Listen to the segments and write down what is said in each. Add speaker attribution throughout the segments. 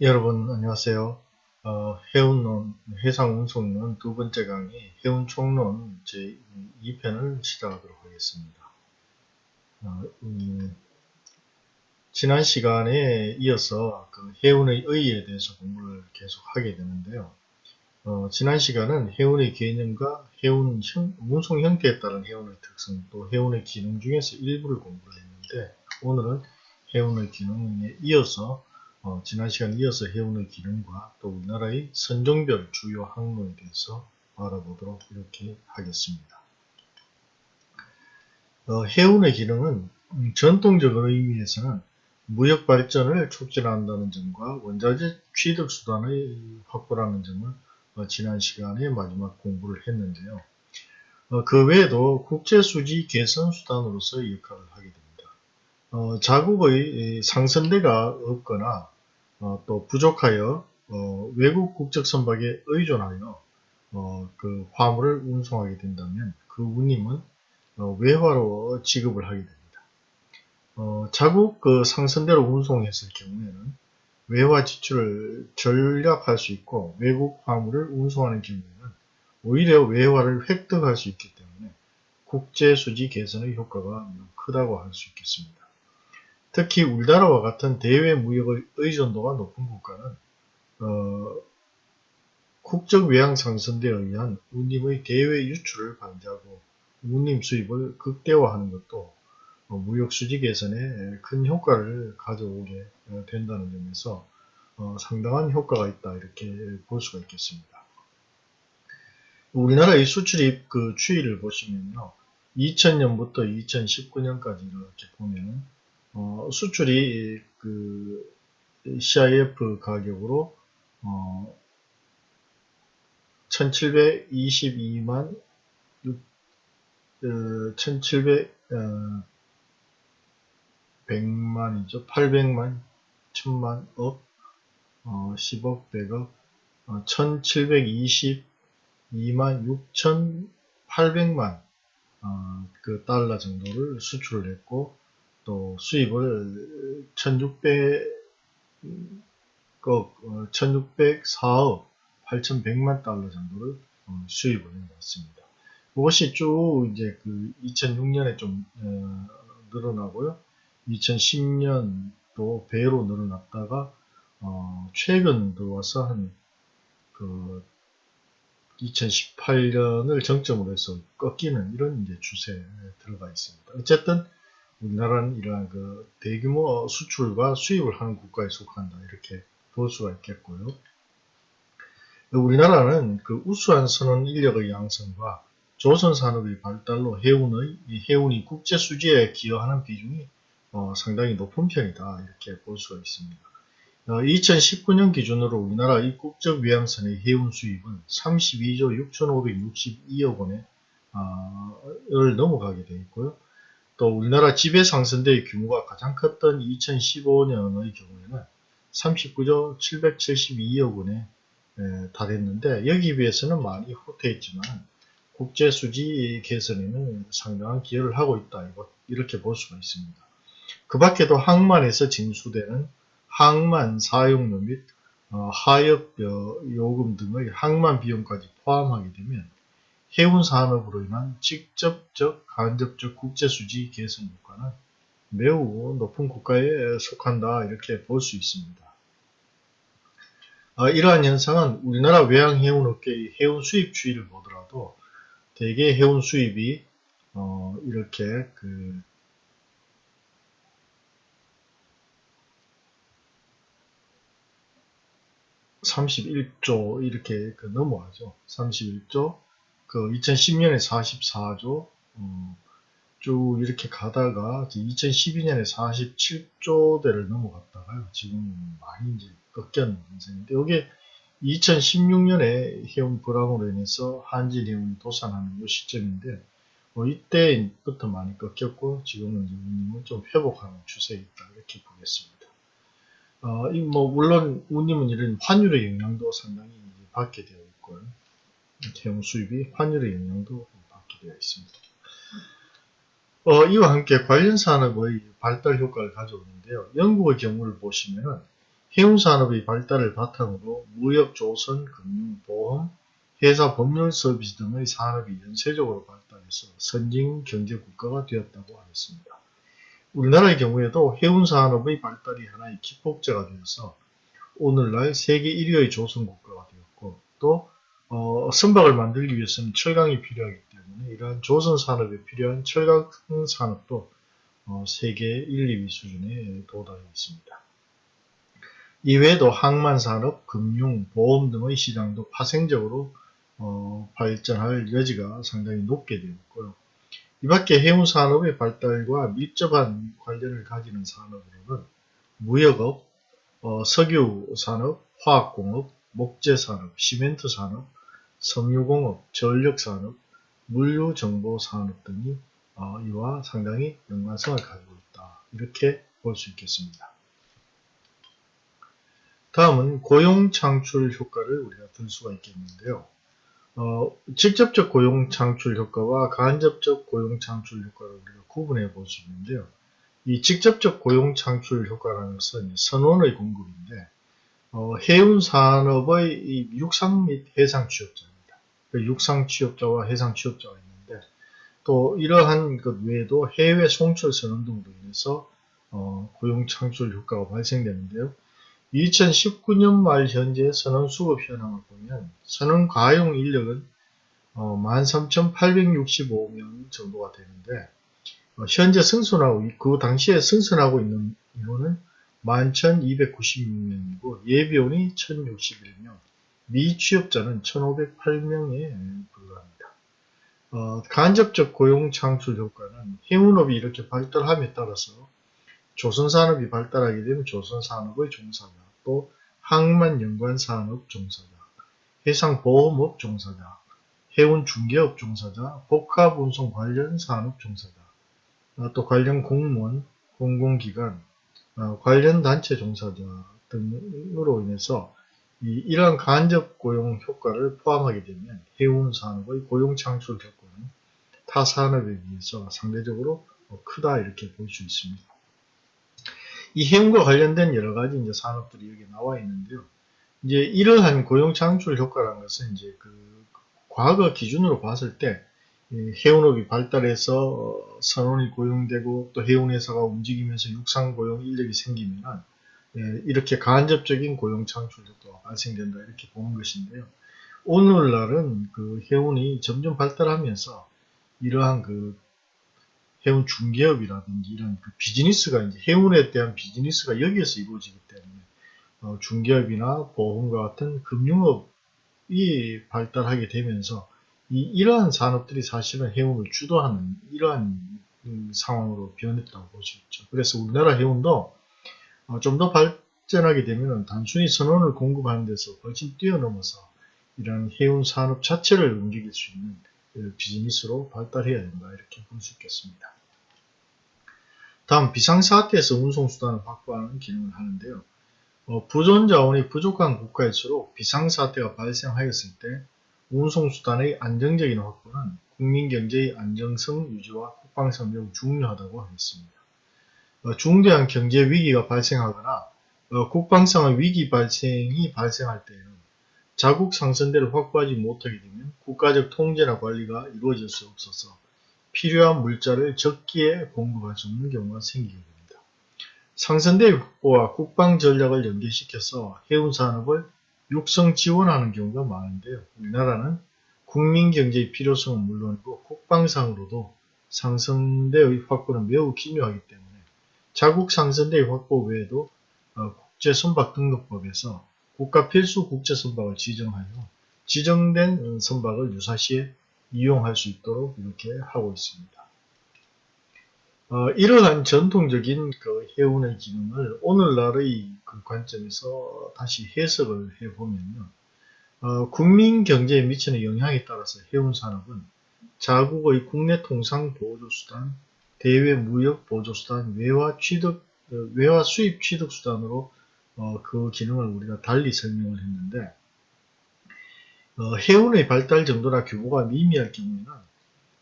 Speaker 1: 여러분 안녕하세요. 어, 해운론, 해상운송론 두 번째 강의 해운총론 제 2편을 시작하도록 하겠습니다. 어, 음, 지난 시간에 이어서 그 해운의 의의에 대해서 공부를 계속 하게 되는데요. 어, 지난 시간은 해운의 개념과 해운 형, 운송 형태에 따른 해운의 특성 또 해운의 기능 중에서 일부를 공부를 했는데 오늘은 해운의 기능에 이어서 어, 지난 시간 이어서 해운의 기능과 또 우리나라의 선종별 주요 항로에 대해서 알아보도록 이렇게 하겠습니다. 어, 해운의 기능은 음, 전통적인 의미에서는 무역 발전을 촉진한다는 점과 원자재 취득 수단의 확보라는 점을 어, 지난 시간에 마지막 공부를 했는데요. 어, 그 외에도 국제 수지 개선 수단으로서 역할을 하게 됩니다. 어, 자국의 상선대가 없거나 어, 또 부족하여 어, 외국 국적 선박에 의존하여 어, 그 화물을 운송하게 된다면 그 운임은 어, 외화로 지급을 하게 됩니다. 어, 자국 그 상선대로 운송했을 경우에는 외화 지출을 절약할 수 있고 외국 화물을 운송하는 경우에는 오히려 외화를 획득할 수 있기 때문에 국제수지 개선의 효과가 크다고 할 수 있겠습니다. 특히 우리나라와 같은 대외 무역의 의존도가 높은 국가는 어, 국적 외양 상선대에 의한 운임의 대외 유출을 방지하고 운임 수입을 극대화하는 것도 어, 무역 수지 개선에 큰 효과를 가져오게 어, 된다는 점에서 어, 상당한 효과가 있다 이렇게 볼 수가 있겠습니다. 우리나라의 수출입 그 추이를 보시면요. 2000년부터 2019년까지 이렇게 보면 어, 수출이 그 CIF 가격으로 어, 1722만 6, 어, 1700 어, 100만이죠. 800만, 1000만, 억, 어, 10억, 100억, 어, 1722만 6800만 어, 그 달러 정도를 수출을 했고 또 수입을 1600억, 1604억 8100만 달러 정도를 어, 수입을 해왔습니다. 그것이 쭉 이제 그 2006년에 좀 어, 늘어나고요. 2010년도 배로 늘어났다가 어, 최근 들어와서 한그 2018년을 정점으로 해서 꺾이는 이런 이제 추세에 들어가 있습니다. 어쨌든 우리나라는 이러한 그 대규모 수출과 수입을 하는 국가에 속한다 이렇게 볼 수가 있겠고요. 우리나라는 그 우수한 선원 인력의 양성과 조선 산업의 발달로 해운의 해운이 국제 수지에 기여하는 비중이 어, 상당히 높은 편이다 이렇게 볼 수가 있습니다. 어, 2019년 기준으로 우리나라 입국적 위양선의 해운 수입은 32조 6,562억 원에 어, 을 넘어가게 되어 있고요. 또 우리나라 지배상선대의 규모가 가장 컸던 2015년의 경우에는 39조 772억 원에 에, 달했는데 여기 비해서는 많이 후퇴했지만 국제수지 개선에는 상당한 기여를 하고 있다 이렇게 볼 수가 있습니다. 그 밖에도 항만에서 징수되는 항만 사용료 및 어, 하역 요금 등의 항만 비용까지 포함하게 되면 해운 산업으로 인한 직접적, 간접적 국제수지 개선 효과는 매우 높은 국가에 속한다 이렇게 볼 수 있습니다. 어, 이러한 현상은 우리나라 외항 해운업계의 해운 수입 추이를 보더라도 대개 해운 수입이 어, 이렇게 그 (31조) 이렇게 그 넘어가죠. (31조) 그 2010년에 44조 음, 쭉 이렇게 가다가 2012년에 47조대를 넘어갔다가요. 지금 많이 이제 꺾였는 현상인데 이게 2016년에 해운 불황으로 인해서 한질 해운이 도산하는 이 시점인데 뭐 이때부터 많이 꺾였고 지금은 이제 운임은 좀 회복하는 추세에 있다 이렇게 보겠습니다. 어, 뭐 물론 운임은 이런 환율의 영향도 상당히 받게 되어 있고요. 채용 수입이 환율의 영향도 받게 되어 있습니다. 어, 이와 함께 관련 산업의 발달 효과를 가져오는데요. 영국의 경우를 보시면 해운산업의 발달을 바탕으로 무역, 조선, 금융, 보험, 회사 법률 서비스 등의 산업이 연쇄적으로 발달해서 선진 경제 국가가 되었다고 하겠습니다. 우리나라의 경우에도 해운산업의 발달이 하나의 기폭제가 되어서 오늘날 세계 1위의 조선 국가가 되었고 또 어, 선박을 만들기 위해서는 철강이 필요하기 때문에 이러한 조선 산업에 필요한 철강 산업도 어, 세계 1, 2위 수준에 도달해 있습니다. 이외에도 항만산업, 금융, 보험 등의 시장도 파생적으로 어, 발전할 여지가 상당히 높게 되었고요. 이 밖에 해운산업의 발달과 밀접한 관련을 가지는 산업으로는 무역업, 어, 석유산업, 화학공업, 목재산업, 시멘트산업, 섬유공업, 전력산업, 물류정보산업 등이 어, 이와 상당히 연관성을 가지고 있다. 이렇게 볼 수 있겠습니다. 다음은 고용 창출 효과를 우리가 들 수가 있겠는데요. 어, 직접적 고용 창출 효과와 간접적 고용 창출 효과를 우리가 구분해 볼 수 있는데요. 이 직접적 고용 창출 효과라는 것은 선원의 공급인데 어, 해운 산업의 육상 및 해상. 그 육상 취업자와 해상 취업자가 있는데 또 이러한 것 외에도 해외 송출 선언 등으로 인해서 어, 고용 창출 효과가 발생되는데요. 2019년 말 현재 선원 수급 현황을 보면 선원 가용 인력은 어, 13,865명 정도가 되는데 어, 현재 승선하고 그 당시에 승선하고 있는 인원은 11,296명이고 예비원이 1,061명, 미취업자는 1,508명에 불과합니다. 어, 간접적 고용 창출 효과는 해운업이 이렇게 발달함에 따라서 조선산업이 발달하게 되면 조선산업의 종사자, 또 항만 연관 산업 종사자, 해상보험업 종사자, 해운 중개업 종사자, 복합운송 관련 산업 종사자, 어, 또 관련 공무원, 공공기관, 어, 관련 단체 종사자 등으로 인해서 이 러한 간접 고용 효과를 포함하게 되면 해운 산업의 고용 창출 효과는 타 산업에 비해서 상대적으로 크다 이렇게 볼 수 있습니다. 이 해운과 관련된 여러 가지 이제 산업들이 여기 나와 있는데요. 이제 이러한 고용 창출 효과라는 것은 이제 그 과거 기준으로 봤을 때 해운업이 발달해서 선원이 고용되고 또 해운회사가 움직이면서 육상 고용 인력이 생기면 이렇게 간접적인 고용 창출 효과가 발생된다 이렇게 보는 것인데요. 오늘날은 그 해운이 점점 발달하면서 이러한 그 해운 중개업이라든지 이런 그 비즈니스가 이제 해운에 대한 비즈니스가 여기에서 이루어지기 때문에 어, 중개업이나 보험과 같은 금융업이 발달하게 되면서 이, 이러한 산업들이 사실은 해운을 주도하는 이러한 음, 상황으로 변했다고 볼 수 있죠. 그래서 우리나라 해운도 어, 좀 더 발전하게 되면 단순히 선원을 공급하는 데서 훨씬 뛰어넘어서 이런 해운 산업 자체를 움직일 수 있는 그 비즈니스로 발달해야 된다 이렇게 볼 수 있겠습니다. 다음 비상사태에서 운송수단을 확보하는 기능을 하는데요. 어, 부존자원이 부족한 국가일수록 비상사태가 발생하였을 때 운송수단의 안정적인 확보는 국민경제의 안정성 유지와 국방성 매우 중요하다고 하겠습니다. 어, 중대한 경제 위기가 발생하거나 어, 국방상의 위기 발생이 발생할 때에는 자국 상선대를 확보하지 못하게 되면 국가적 통제나 관리가 이루어질 수 없어서 필요한 물자를 적기에 공급할 수 없는 경우가 생기게 됩니다. 상선대 확보와 국방 전략을 연계시켜서 해운 산업을 육성 지원하는 경우가 많은데요. 우리나라는 국민 경제의 필요성은 물론이고 국방상으로도 상선대의 확보는 매우 기묘하기 때문에 자국 상선대의 확보 외에도 어, 국제선박 등록법에서 국가 필수 국제선박을 지정하여 지정된 선박을 유사시에 이용할 수 있도록 이렇게 하고 있습니다. 어, 이러한 전통적인 그 해운의 기능을 오늘날의 그 관점에서 다시 해석을 해보면요. 어, 국민 경제에 미치는 영향에 따라서 해운 산업은 자국의 국내 통상 보조수단, 대외 무역 보조 수단, 외화 취득, 어, 외화 수입 취득 수단으로 어, 그 기능을 우리가 달리 설명을 했는데 어, 해운의 발달 정도나 규모가 미미할 경우에는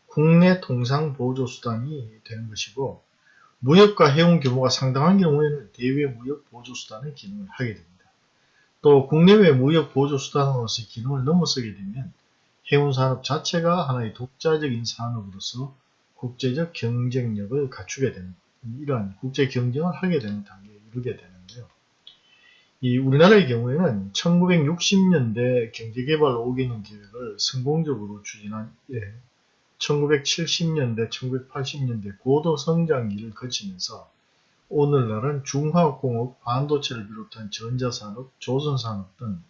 Speaker 1: 국내 통상 보조 수단이 되는 것이고 무역과 해운 규모가 상당한 경우에는 대외 무역 보조 수단의 기능을 하게 됩니다. 또 국내외 무역 보조 수단으로서의 기능을 넘어서게 되면 해운 산업 자체가 하나의 독자적인 산업으로서 국제적 경쟁력을 갖추게 되는 이러한 국제 경쟁을 하게 되는 단계에 이르게 되는데요. 이 우리나라의 경우에는 1960년대 경제개발 5개년 계획을 성공적으로 추진한 예, 1970년대, 1980년대 고도 성장기를 거치면서 오늘날은 중화학공업, 반도체를 비롯한 전자산업, 조선산업 등,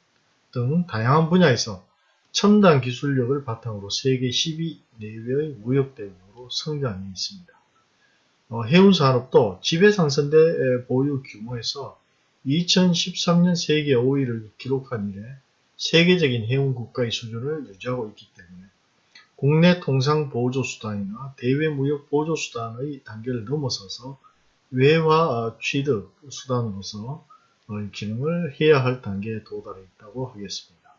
Speaker 1: 등 다양한 분야에서 첨단 기술력을 바탕으로 세계 10위 내외의 무역대 국으로 성장해 있습니다. 어, 해운 산업도 지배상선대 보유 규모에서 2013년 세계 5위를 기록한 이래 세계적인 해운 국가의 수준을 유지하고 있기 때문에 국내 통상 보조수단이나 대외 무역 보조수단의 단계를 넘어서서 외화 취득 수단으로서 기능을 해야 할 단계에 도달해 있다고 하겠습니다.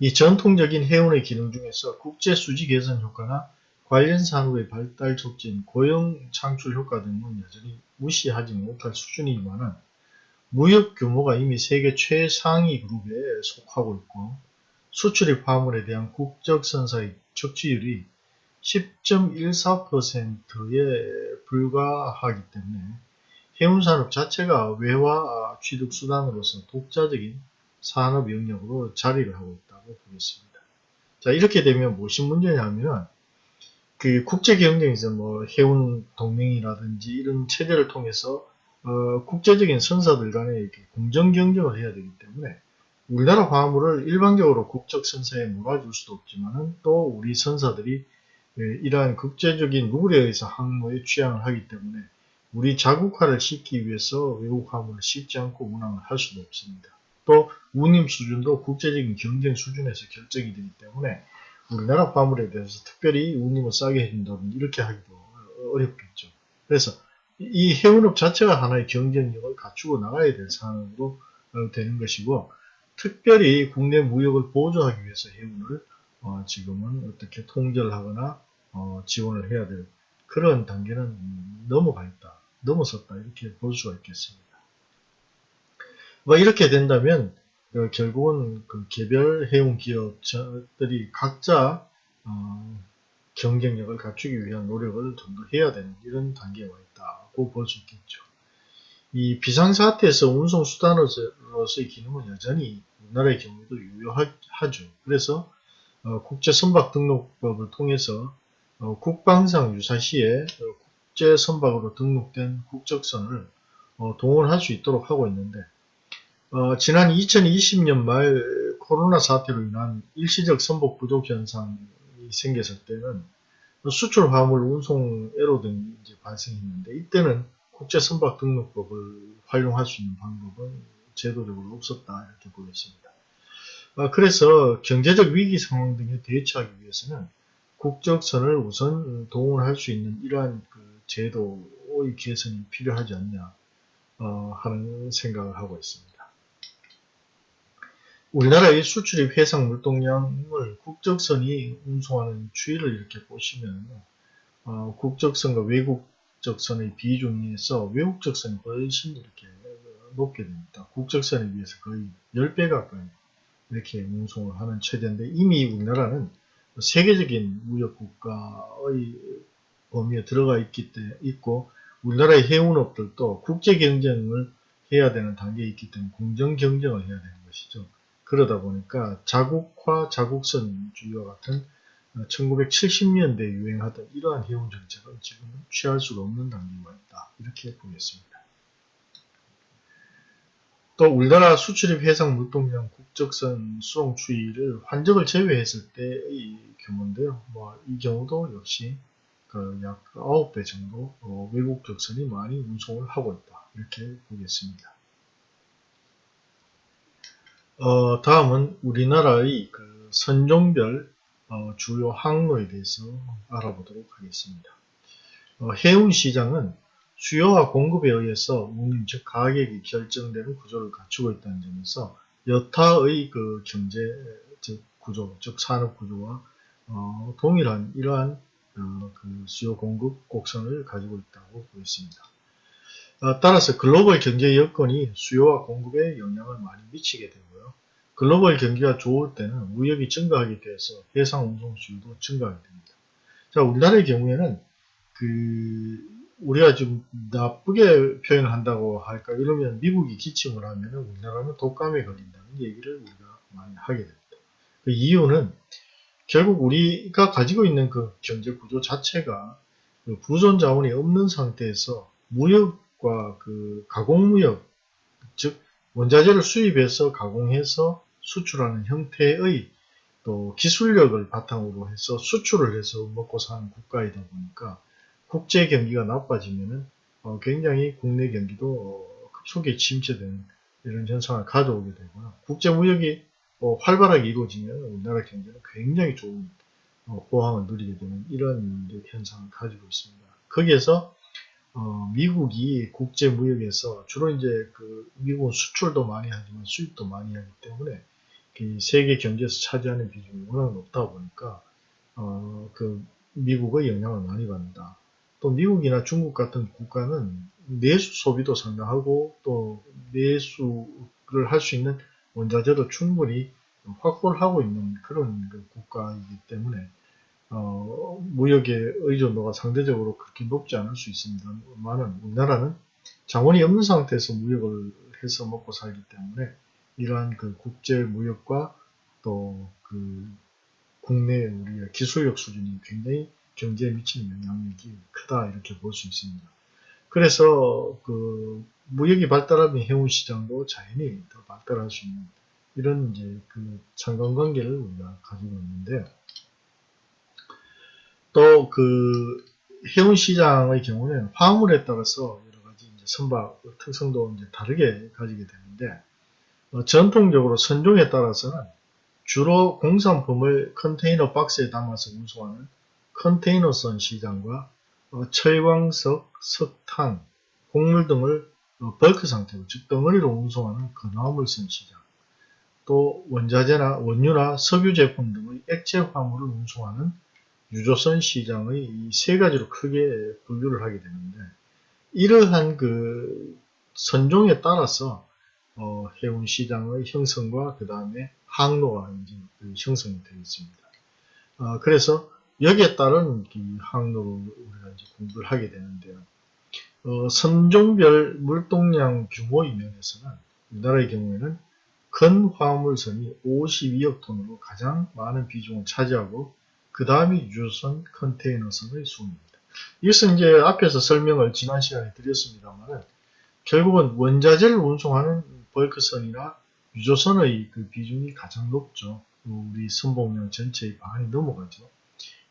Speaker 1: 이 전통적인 해운의 기능 중에서 국제 수지 개선 효과나 관련 산업의 발달 촉진, 고용 창출 효과 등은 여전히 무시하지 못할 수준이지만 무역 규모가 이미 세계 최상위 그룹에 속하고 있고 수출입 화물에 대한 국적 선사의 적지율이 10.14%에 불과하기 때문에 해운산업 자체가 외화 취득 수단으로서 독자적인 산업 영역으로 자리를 하고 있다고 보겠습니다. 자 이렇게 되면 무엇이 문제냐면 그 국제 경쟁에서 뭐 해운 동맹이라든지 이런 체제를 통해서 어, 국제적인 선사들 간에 이렇게 공정 경쟁을 해야 되기 때문에 우리나라 화물을 일반적으로 국적 선사에 몰아줄 수도 없지만은 또 우리 선사들이 예, 이러한 국제적인 룰에 의해서 항로에 취향을 하기 때문에 우리 자국화를 시키기 위해서 외국 화물을 싣지 않고 운항을 할 수도 없습니다. 또 운임 수준도 국제적인 경쟁 수준에서 결정이 되기 때문에 우리나라 화물에 대해서 특별히 운임을 싸게 해준다든지 이렇게 하기도 어렵겠죠. 그래서 이 해운업 자체가 하나의 경쟁력을 갖추고 나가야 될 상황으로 되는 것이고 특별히 국내 무역을 보조하기 위해서 해운을 어 지금은 어떻게 통제를 하거나 어 지원을 해야 될 그런 단계는 넘어가 있다. 넘어섰다. 이렇게 볼 수가 있겠습니다. 뭐 이렇게 된다면 어, 결국은 그 개별 해운 기업들이 각자 어, 경쟁력을 갖추기 위한 노력을 좀 더 해야 되는 이런 단계에 와 있다고 볼 수 있겠죠. 이 비상사태에서 운송수단으로서의 기능은 여전히 우리나라의 경우에도 유효하죠. 그래서 어, 국제선박등록법을 통해서 어, 국방상 유사시에 어, 국제선박으로 등록된 국적선을 어, 동원할 수 있도록 하고 있는데 어, 지난 2020년 말 코로나 사태로 인한 일시적 선복 부족 현상이 생겼을 때는 수출 화물 운송 애로 등이 발생했는데 이때는 국제 선박 등록법을 활용할 수 있는 방법은 제도적으로 없었다 이렇게 보겠습니다. 어, 그래서 경제적 위기 상황 등에 대처하기 위해서는 국적선을 우선 동원할 수 있는 이러한 그 제도의 개선이 필요하지 않냐 어, 하는 생각을 하고 있습니다. 우리나라의 수출입 해상 물동량을 국적선이 운송하는 추이를 이렇게 보시면 어, 국적선과 외국적선의 비중에서 외국적선이 훨씬 이렇게 높게 됩니다. 국적선에 비해서 거의 10배 가까이 이렇게 운송을 하는 체제인데 이미 우리나라는 세계적인 무역 국가의 범위에 들어가 있기 때문에 있고 우리나라의 해운업들도 국제 경쟁을 해야 되는 단계에 있기 때문에 공정 경쟁을 해야 되는 것이죠. 그러다 보니까 자국화, 자국선주의와 같은 1970년대 에 유행하던 이러한 해운 정책은 지금은 취할 수가 없는 단계가 있다. 이렇게 보겠습니다. 또 우리나라 수출입 해상 물동량 국적선 수송 추이를 환적을 제외했을 때의 규모인데요. 뭐 이 경우도 역시 그 약 9배 정도 어, 외국 적선이 많이 운송을 하고 있다. 이렇게 보겠습니다. 어, 다음은 우리나라의 그 선종별 어, 주요 항로에 대해서 알아보도록 하겠습니다. 어, 해운 시장은 수요와 공급에 의해서 운임 즉 가격이 결정되는 구조를 갖추고 있다는 점에서 여타의 그 경제 즉 구조 즉 산업 구조와 어, 동일한 이러한 어, 그 수요 공급 곡선을 가지고 있다고 보였습니다. 어, 따라서 글로벌 경제 여건이 수요와 공급에 영향을 많이 미치게 되고요. 글로벌 경기가 좋을 때는 무역이 증가하게 돼서 해상 운송 수요도 증가하게 됩니다. 자, 우리나라의 경우에는 그 우리가 좀 나쁘게 표현을 한다고 할까 이러면 미국이 기침을 하면 우리나라는 독감에 걸린다는 얘기를 우리가 많이 하게 됩니다. 그 이유는 결국 우리가 가지고 있는 그 경제 구조 자체가 그 부존 자원이 없는 상태에서 무역 과 그 가공무역, 즉 원자재를 수입해서 가공해서 수출하는 형태의 또 기술력을 바탕으로 해서 수출을 해서 먹고 사는 국가이다 보니까 국제 경기가 나빠지면은 어 굉장히 국내 경기도 어 급속히 침체되는 이런 현상을 가져오게 되고요. 국제 무역이 어 활발하게 이루어지면 우리나라 경제는 굉장히 좋은 어 호황을 누리게 되는 이런 현상을 가지고 있습니다. 거기에서 어 미국이 국제 무역에서 주로 이제 그 미국은 수출도 많이 하지만 수입도 많이 하기 때문에 그 세계 경제에서 차지하는 비중이 워낙 높다 보니까 어 그 미국의 영향을 많이 받는다. 또 미국이나 중국 같은 국가는 내수 소비도 상당하고 또 내수를 할 수 있는 원자재도 충분히 확보를 하고 있는 그런 그 국가이기 때문에 어, 무역의 의존도가 상대적으로 그렇게 높지 않을 수 있습니다만은 우리나라는 자원이 없는 상태에서 무역을 해서 먹고 살기 때문에 이러한 그 국제 무역과 또 그 국내 우리의 기술력 수준이 굉장히 경제에 미치는 영향력이 크다 이렇게 볼 수 있습니다. 그래서 그 무역이 발달하면 해운 시장도 자연히 더 발달할 수 있는 이런 이제 그 상관관계를 우리가 가지고 있는데 또 그 해운 시장의 경우는 화물에 따라서 여러 가지 이제 선박 특성도 이제 다르게 가지게 되는데 어, 전통적으로 선종에 따라서는 주로 공산품을 컨테이너 박스에 담아서 운송하는 컨테이너선 시장과 어, 철광석, 석탄, 곡물 등을 어, 벌크 상태로 즉 덩어리로 운송하는 건화물선 시장 또 원자재나 원유나 석유 제품 등의 액체 화물을 운송하는 유조선 시장의 이 세 가지로 크게 분류를 하게 되는데 이러한 그 선종에 따라서 어, 해운 시장의 형성과 그 다음에 항로가 이제 그 형성이 되어 있습니다. 어, 그래서 여기에 따른 이 항로를 우리가 이제 공부를 하게 되는데요. 어, 선종별 물동량 규모의 면에서는 우리나라의 경우에는 큰 화물선이 52억 톤으로 가장 많은 비중을 차지하고 그 다음이 유조선 컨테이너선의 수입니다. 이것은 이제 앞에서 설명을 지난 시간에 드렸습니다만 결국은 원자재를 운송하는 벌크선이나 유조선의 그 비중이 가장 높죠. 우리 선봉량 전체의 반이 넘어가죠.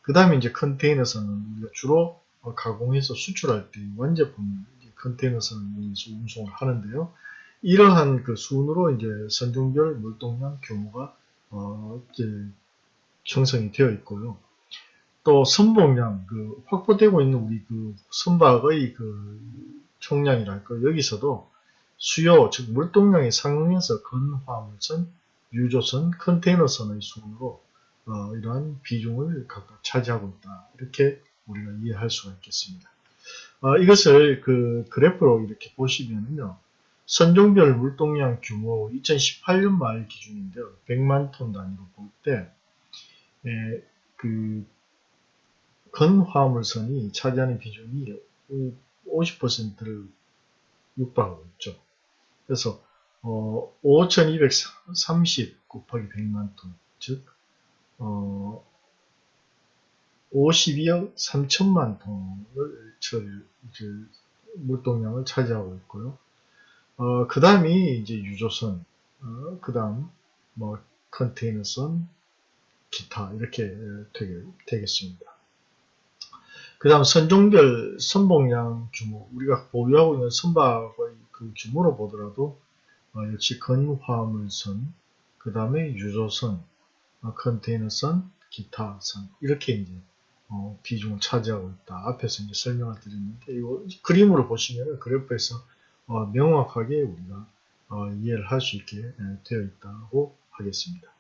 Speaker 1: 그 다음에 이제 컨테이너선은 우리가 주로 가공해서 수출할 때 완제품을 컨테이너선을 이용해서 운송을 하는데요. 이러한 그 순으로 이제 선종별 물동량 규모가 어 이제 형성이 되어 있고요. 또 선봉량 그 확보되고 있는 우리 그 선박의 그 총량이랄까 여기서도 수요 즉 물동량이 상응해서 건화물선, 유조선, 컨테이너선의 순으로 어, 이러한 비중을 각각 차지하고 있다. 이렇게 우리가 이해할 수가 있겠습니다. 어, 이것을 그 그래프로 이렇게 보시면요. 선종별 물동량 규모 2018년 말 기준인데요. 100만 톤 단위로 볼 때, 예, 그, 건화물선이 차지하는 비중이 50%를 육박하고 있죠. 그래서, 어, 5230 곱하기 100만 톤, 즉, 어, 52억 3천만 톤을 철, 물동량을 차지하고 있고요. 어, 그 다음이 이제 유조선, 어, 그 다음 뭐 컨테이너선, 기타 이렇게 되겠습니다. 그 다음 선종별 선봉량 규모 우리가 보유하고 있는 선박의 그 규모로 보더라도 어, 역시 건화물선, 그 다음에 유조선, 어, 컨테이너선, 기타선 이렇게 이제 어, 비중을 차지하고 있다. 앞에서 이제 설명을 드렸는데 이 그림으로 보시면 그래프에서 어, 명확하게 우리가 어, 이해를 할 수 있게 되어 있다고 하겠습니다.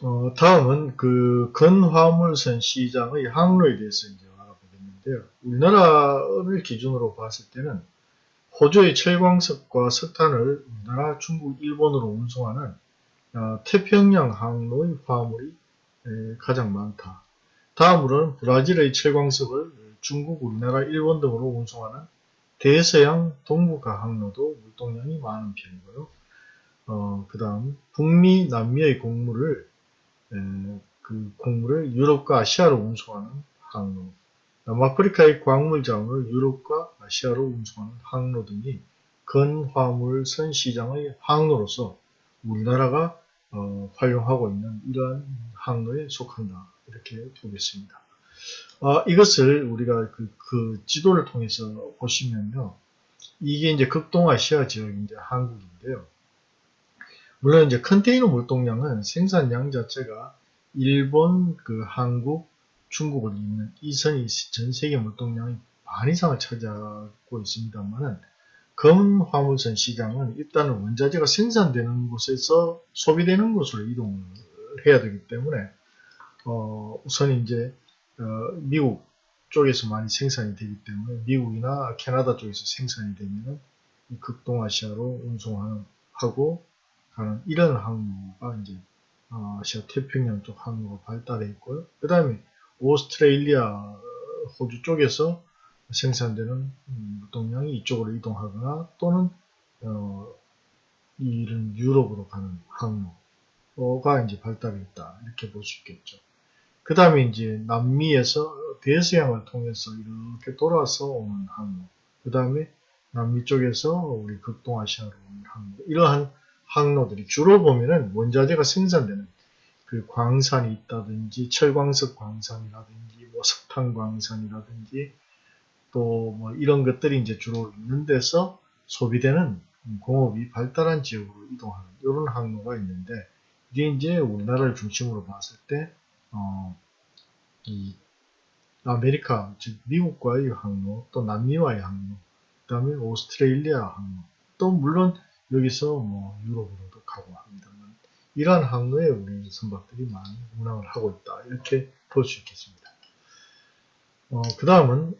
Speaker 1: 어, 다음은 그 근화물선 시장의 항로에 대해서 이제 알아보겠는데요. 우리나라를 기준으로 봤을 때는 호주의 철광석과 석탄을 우리나라, 중국, 일본으로 운송하는 어, 태평양 항로의 화물이 에, 가장 많다. 다음으로는 브라질의 철광석을 중국, 우리나라, 일본 등으로 운송하는 대서양 동북아 항로도 물동량이 많은 편이고요. 어, 그 다음 북미, 남미의 곡물을 에, 그 곡물을 유럽과 아시아로 운송하는 항로, 남아프리카의 광물 자원을 유럽과 아시아로 운송하는 항로 등이 근화물선 시장의 항로로서 우리나라가 어, 활용하고 있는 이러한 항로에 속한다. 이렇게 보겠습니다. 아, 이것을 우리가 그, 그 지도를 통해서 보시면요. 이게 이제 극동아시아 지역인데 한국인데요. 물론 이제 컨테이너 물동량은 생산량 자체가 일본, 그 한국, 중국을 잇는 이 선이 전 세계 물동량의 반 이상을 차지하고 있습니다만은 검은 화물선 시장은 일단은 원자재가 생산되는 곳에서 소비되는 곳으로 이동을 해야 되기 때문에 어, 우선 이제 어, 미국 쪽에서 많이 생산이 되기 때문에 미국이나 캐나다 쪽에서 생산이 되면 극동아시아로 운송하는 하고 가는 이런 항로가 이제 어, 아시아 태평양 쪽 항로가 발달해 있고요. 그 다음에 오스트레일리아 호주 쪽에서 생산되는 물동량이 이쪽으로 이동하거나 또는 어, 이런 유럽으로 가는 항로가 이제 발달해 있다 이렇게 볼 수 있겠죠. 그 다음에 이제 남미에서 대서양을 통해서 이렇게 돌아서 오는 항로, 그 다음에 남미 쪽에서 우리 극동아시아로 오는 항로, 이러한 항로들이 주로 보면은 원자재가 생산되는 그 광산이 있다든지 철광석 광산이라든지 뭐 석탄 광산이라든지 또 뭐 이런 것들이 이제 주로 있는 데서 소비되는 공업이 발달한 지역으로 이동하는 이런 항로가 있는데 이게 이제 우리나라를 중심으로 봤을 때 어, 이 아메리카 즉 미국과의 항로 또 남미와의 항로 그 다음에 오스트레일리아 항로 또 물론 여기서 뭐 유럽으로도 가고 합니다만 이러한 항로에 우리 선박들이 많이 운항을 하고 있다 이렇게 볼 수 있겠습니다. 어, 그 다음은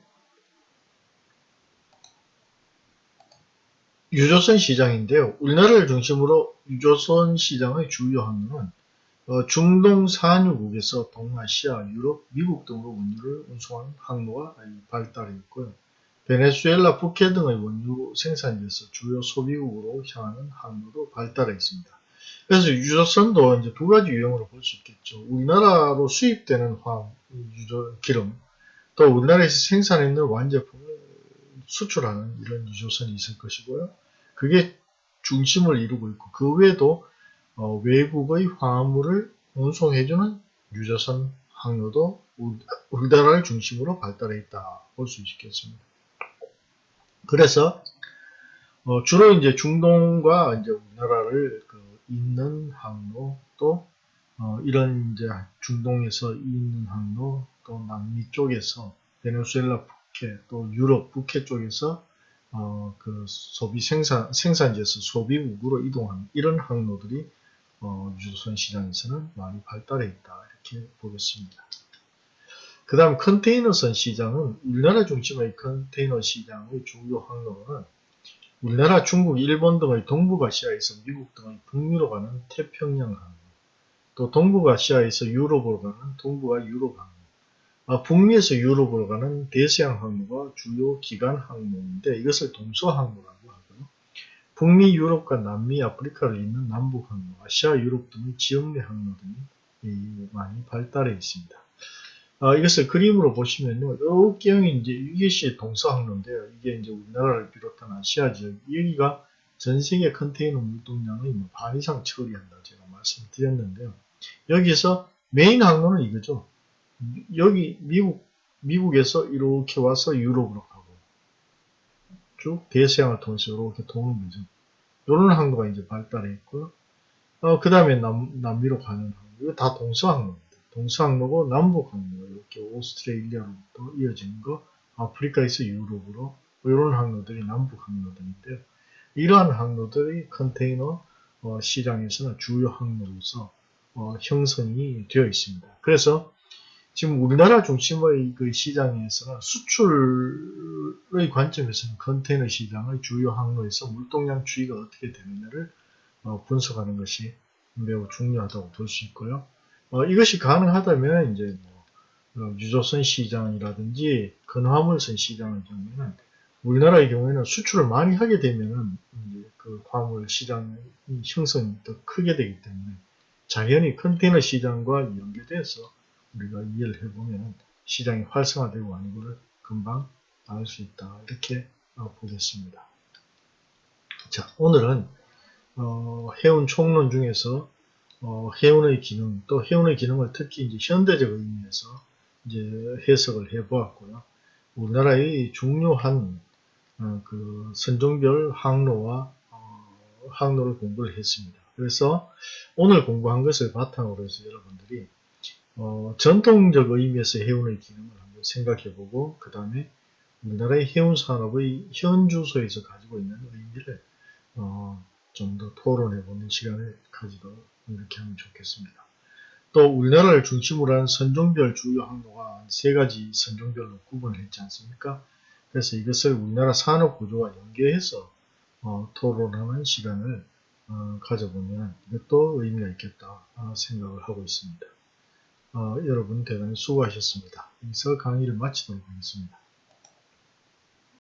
Speaker 1: 유조선 시장인데요. 우리나라를 중심으로 유조선 시장의 주요 항로는 어, 중동 산유국에서 동아시아, 유럽, 미국 등으로 원유를 운송하는 항로가 발달해 있고요. 베네수엘라, 북해 등의 원유 생산지에서 주요 소비국으로 향하는 항로도 발달해 있습니다. 그래서 유조선도 이제 두 가지 유형으로 볼 수 있겠죠. 우리나라로 수입되는 화학, 유조, 기름, 또 우리나라에서 생산했는 완제품을 수출하는 이런 유조선이 있을 것이고요. 그게 중심을 이루고 있고, 그 외에도 어, 외국의 화물을 운송해주는 유조선 항로도 우리나라를 중심으로 발달해 있다 볼 수 있겠습니다. 그래서 어, 주로 이제 중동과 이제 우리나라를 그 잇는 항로 또 어, 이런 이제 중동에서 잇는 항로 또 남미 쪽에서 베네수엘라 북해 또 유럽 북해 쪽에서 어, 그 소비 생산 생산지에서 소비국으로 이동하는 이런 항로들이 어, 유조선 시장에서는 많이 발달해 있다 이렇게 보겠습니다. 그 다음 컨테이너선 시장은 우리나라 중심의 컨테이너 시장의 주요 항로는 우리나라, 중국, 일본 등의 동북아시아에서 미국 등의 북미로 가는 태평양 항로, 또 동북아시아에서 유럽으로 가는 동북아 유럽 항로, 아, 북미에서 유럽으로 가는 대서양 항로가 주요 기간 항로인데 이것을 동서 항로라고 북미, 유럽과 남미, 아프리카를 잇는 남북 항로, 아시아, 유럽 등의 지역 내 항로 등이 많이 발달해 있습니다. 아, 이것을 그림으로 보시면요. 이경이 이제 이것이 동서항로인데요. 이게 이제 우리나라를 비롯한 아시아 지역, 여기가 전 세계 컨테이너 물동량의 뭐 반 이상 처리한다 제가 말씀드렸는데요. 여기서 메인 항로는 이거죠. 여기 미국 미국에서 이렇게 와서 유럽으로 가고 쭉 대서양을 통해서 이렇게 도는 거죠. 이런 항로가 이제 발달해 있고요. 어, 그 다음에 남미로 가는 항로. 이거 다 동서항로입니다. 동서 항로고 남북 항로. 이렇게 오스트레일리아로부터 이어지는 거. 아프리카에서 유럽으로. 이런 항로들이 남북 항로들인데요. 이러한 항로들이 컨테이너 어, 시장에서는 주요 항로로서 어, 형성이 되어 있습니다. 그래서 지금 우리나라 중심의 그 시장에서는 수출의 관점에서는 컨테이너 시장의 주요 항로에서 물동량 추이가 어떻게 되느냐를 어, 분석하는 것이 매우 중요하다고 볼 수 있고요. 어, 이것이 가능하다면 이제 뭐, 어, 유조선 시장이라든지 건화물선 시장의 경우에는 우리나라의 경우에는 수출을 많이 하게 되면은 이제 그 화물 시장의 형성이 더 크게 되기 때문에 자연히 컨테이너 시장과 연계돼서 우리가 이해를 해보면 시장이 활성화되고 하는 것을 금방 알 수 있다. 이렇게 어, 보겠습니다. 자, 오늘은 어, 해운 총론 중에서 어, 해운의 기능, 또 해운의 기능을 특히 이제 현대적 의미에서 이제 해석을 해 보았고요. 우리나라의 중요한 어, 그 선종별 항로와 어, 항로를 공부를 했습니다. 그래서 오늘 공부한 것을 바탕으로 해서 여러분들이 어, 전통적 의미에서 해운의 기능을 한번 생각해 보고 그 다음에 우리나라의 해운 산업의 현 주소에서 가지고 있는 의미를 어, 좀더 토론해 보는 시간을 가지도록 이렇게 하면 좋겠습니다. 또 우리나라를 중심으로 한 선종별 주요 항로가 세 가지 선종별로 구분을 했지 않습니까? 그래서 이것을 우리나라 산업 구조와 연계해서 어, 토론하는 시간을 어, 가져보면 이것도 의미가 있겠다 어, 생각을 하고 있습니다. 어, 여러분 대단히 수고하셨습니다. 여기서 강의를 마치도록 하겠습니다.